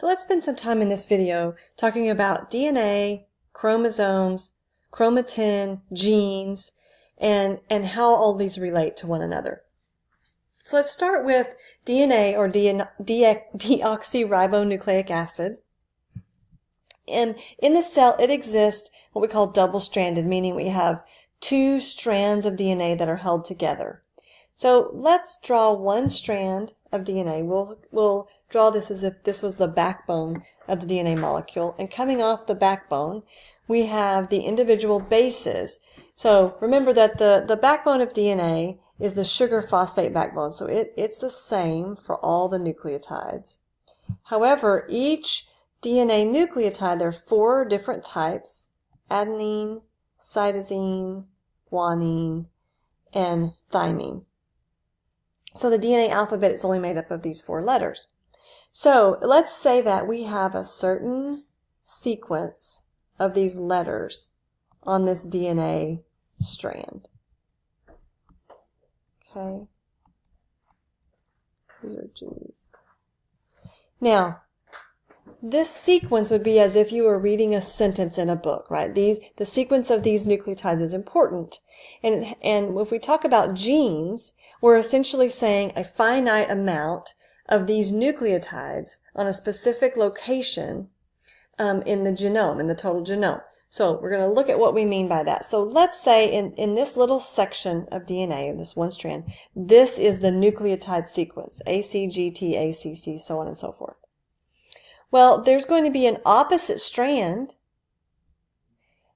So let's spend some time in this video talking about DNA, chromosomes, chromatin, genes, and, and how all these relate to one another. So let's start with DNA or de de deoxyribonucleic acid. And in the cell, it exists what we call double-stranded, meaning we have two strands of DNA that are held together. So let's draw one strand of DNA. We'll, we'll draw this as if this was the backbone of the DNA molecule. And coming off the backbone, we have the individual bases. So remember that the, the backbone of DNA is the sugar phosphate backbone. So it, it's the same for all the nucleotides. However, each DNA nucleotide, there are four different types, adenine, cytosine, guanine, and thymine. So the DNA alphabet is only made up of these four letters. So let's say that we have a certain sequence of these letters on this DNA strand. Okay. These are G's. Now, this sequence would be as if you were reading a sentence in a book, right? These, the sequence of these nucleotides is important. And, and if we talk about genes, we're essentially saying a finite amount of these nucleotides on a specific location um, in the genome, in the total genome. So we're going to look at what we mean by that. So let's say in, in this little section of DNA, this one strand, this is the nucleotide sequence, A, C, G, T, A, C, C, so on and so forth. Well, there's going to be an opposite strand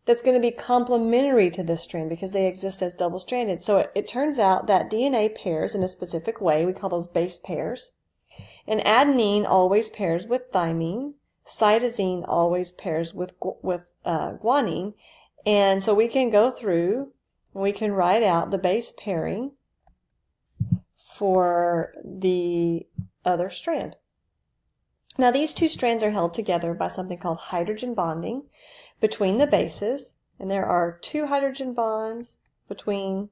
that's going to be complementary to this strand because they exist as double-stranded. So it, it, turns out that DNA pairs in a specific way. We call those base pairs. And adenine always pairs with thymine. Cytosine always pairs with, with uh, guanine. And so we can go through we can write out the base pairing for the other strand. Now these two strands are held together by something called hydrogen bonding between the bases, and there are two hydrogen bonds between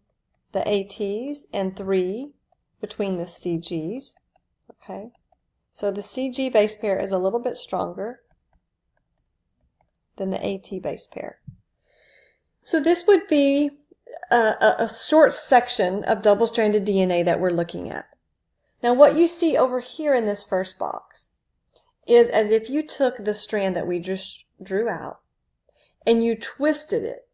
the ATs and three between the CGs. Okay, so the CG base pair is a little bit stronger than the AT base pair. So this would be a, a short section of double-stranded DNA that we're looking at. Now what you see over here in this first box is as if you took the strand that we just drew out and you twisted it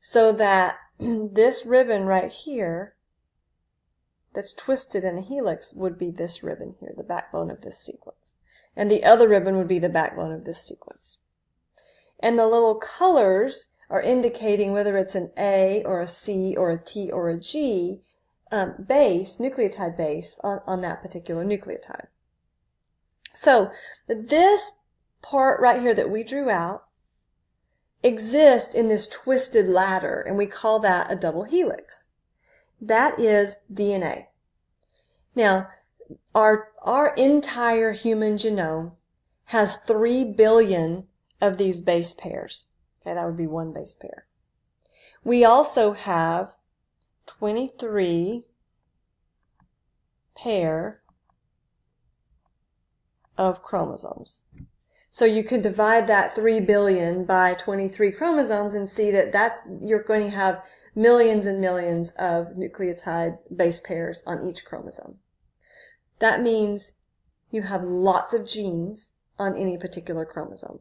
so that this ribbon right here that's twisted in a helix would be this ribbon here, the backbone of this sequence. And the other ribbon would be the backbone of this sequence. And the little colors are indicating whether it's an A or a C or a T or a G um, base, nucleotide base, on, on that particular nucleotide. So this part right here that we drew out exists in this twisted ladder, and we call that a double helix. That is DNA. Now, our, our entire human genome has 3 billion of these base pairs. Okay, that would be one base pair. We also have 23 pair of chromosomes. So you could divide that 3 billion by 23 chromosomes and see that that's, you're going to have millions and millions of nucleotide base pairs on each chromosome. That means you have lots of genes on any particular chromosome.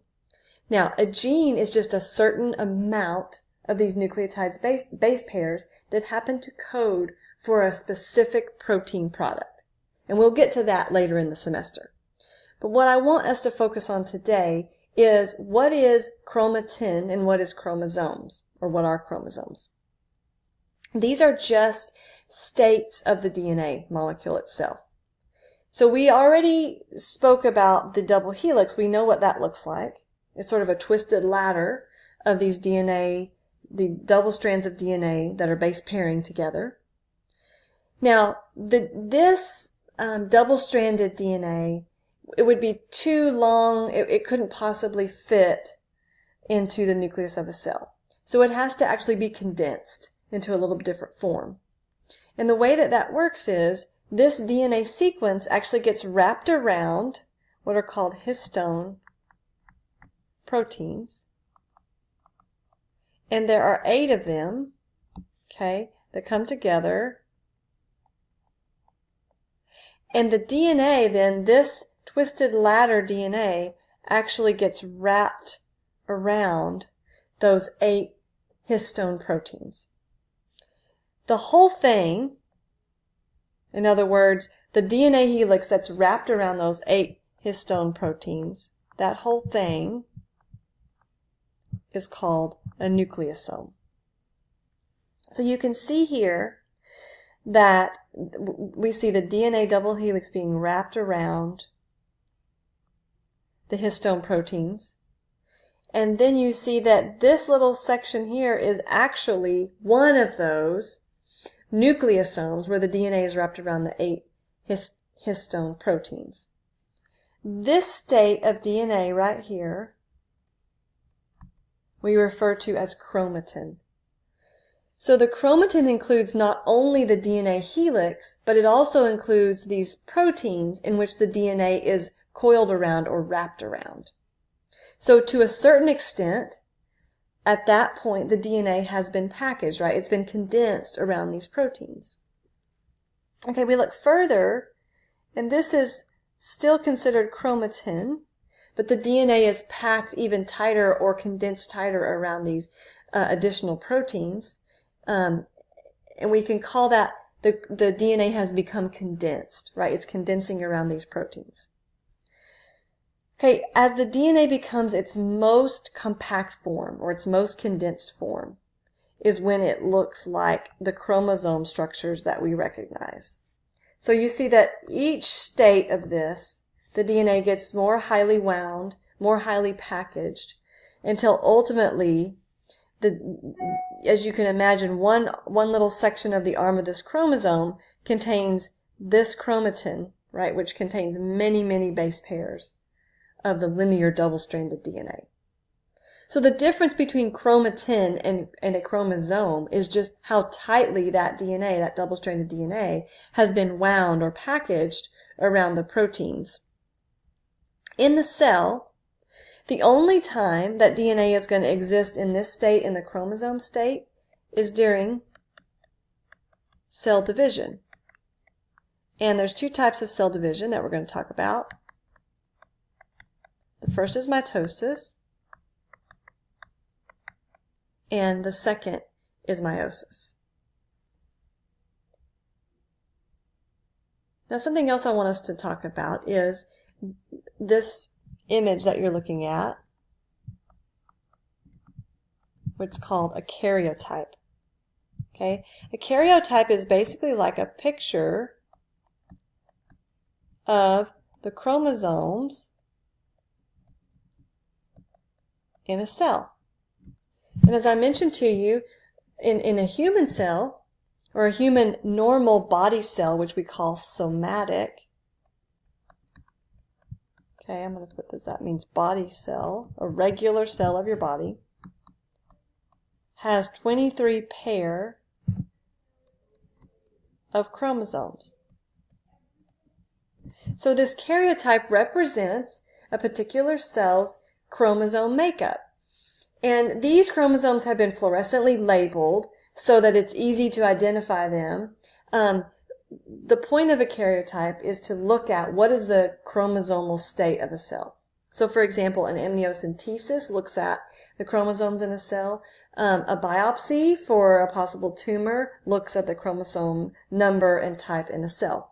Now, a gene is just a certain amount of these nucleotides base, base pairs that happen to code for a specific protein product. And we'll get to that later in the semester. But what I want us to focus on today is what is chromatin and what is chromosomes, or what are chromosomes. These are just states of the DNA molecule itself. So we already spoke about the double helix. We know what that looks like. It's sort of a twisted ladder of these DNA, the double strands of DNA that are base pairing together. Now, the, this um, double-stranded DNA it would be too long. It, it couldn't possibly fit into the nucleus of a cell. So it has to actually be condensed into a little different form. And the way that that works is this DNA sequence actually gets wrapped around what are called histone proteins. And there are eight of them, okay, that come together. And the DNA then, this twisted ladder DNA actually gets wrapped around those eight histone proteins. The whole thing, in other words, the DNA helix that's wrapped around those eight histone proteins, that whole thing is called a nucleosome. So you can see here that we see the DNA double helix being wrapped around the histone proteins. And then you see that this little section here is actually one of those nucleosomes where the DNA is wrapped around the eight histone proteins. This state of DNA right here we refer to as chromatin. So the chromatin includes not only the DNA helix, but it also includes these proteins in which the DNA is coiled around or wrapped around. So to a certain extent, at that point, the DNA has been packaged, right? It's been condensed around these proteins. Okay, we look further, and this is still considered chromatin, but the DNA is packed even tighter or condensed tighter around these uh, additional proteins. Um, and we can call that the, the DNA has become condensed, right? It's condensing around these proteins. Okay, as the DNA becomes its most compact form or its most condensed form is when it looks like the chromosome structures that we recognize. So you see that each state of this, the DNA gets more highly wound, more highly packaged, until ultimately the, as you can imagine, one, one little section of the arm of this chromosome contains this chromatin, right, which contains many, many base pairs of the linear double-stranded DNA. So the difference between chromatin and, and a chromosome is just how tightly that DNA, that double-stranded DNA, has been wound or packaged around the proteins. In the cell, the only time that DNA is going to exist in this state, in the chromosome state, is during cell division. And there's two types of cell division that we're going to talk about. The first is mitosis, and the second is meiosis. Now something else I want us to talk about is this image that you're looking at, what's called a karyotype. Okay, a karyotype is basically like a picture of the chromosomes in a cell. And as I mentioned to you, in, in a human cell, or a human normal body cell, which we call somatic, Okay, I'm going to put this, that means body cell, a regular cell of your body, has 23 pair of chromosomes. So this karyotype represents a particular cell's chromosome makeup. And these chromosomes have been fluorescently labeled so that it's easy to identify them. Um, the point of a karyotype is to look at what is the chromosomal state of a cell. So for example, an amniocentesis looks at the chromosomes in a cell. Um, a biopsy for a possible tumor looks at the chromosome number and type in a cell.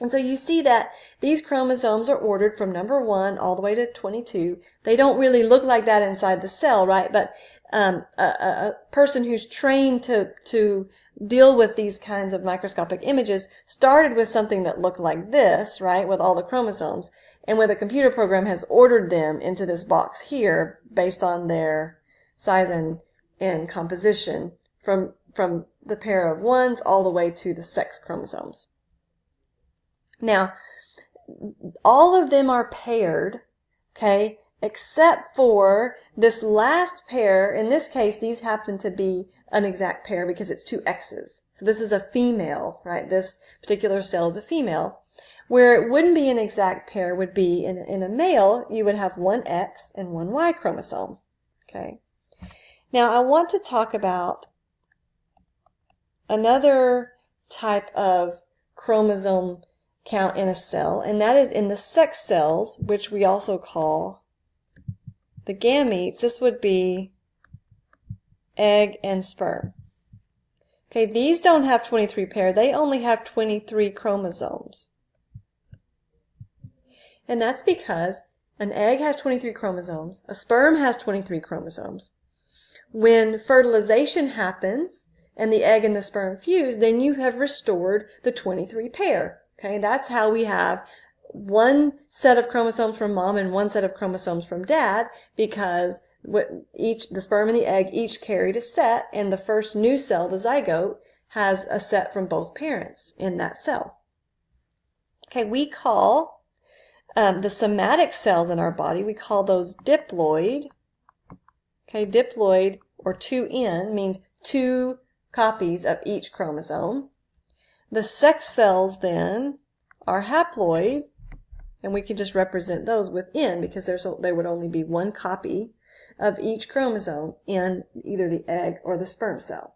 And so you see that these chromosomes are ordered from number one all the way to 22. They don't really look like that inside the cell, right? But um, a, a, person who's trained to, to deal with these kinds of microscopic images started with something that looked like this, right, with all the chromosomes, and with a computer program has ordered them into this box here based on their size and, and composition from, from the pair of ones all the way to the sex chromosomes. Now, all of them are paired, okay, except for this last pair. In this case, these happen to be an exact pair because it's two X's. So this is a female, right? This particular cell is a female. Where it wouldn't be an exact pair would be in, in a male, you would have one X and one Y chromosome. Okay. Now I want to talk about another type of chromosome count in a cell, and that is in the sex cells, which we also call the gametes. This would be egg and sperm. Okay, these don't have 23 pair. They only have 23 chromosomes. And that's because an egg has 23 chromosomes, a sperm has 23 chromosomes. When fertilization happens and the egg and the sperm fuse, then you have restored the 23 pair. Okay, that's how we have one set of chromosomes from mom and one set of chromosomes from dad because each the sperm and the egg each carried a set and the first new cell, the zygote, has a set from both parents in that cell. Okay, we call um, the somatic cells in our body, we call those diploid. Okay, diploid or 2N means two copies of each chromosome. The sex cells then are haploid, and we can just represent those with N because there's there would only be one copy of each chromosome in either the egg or the sperm cell.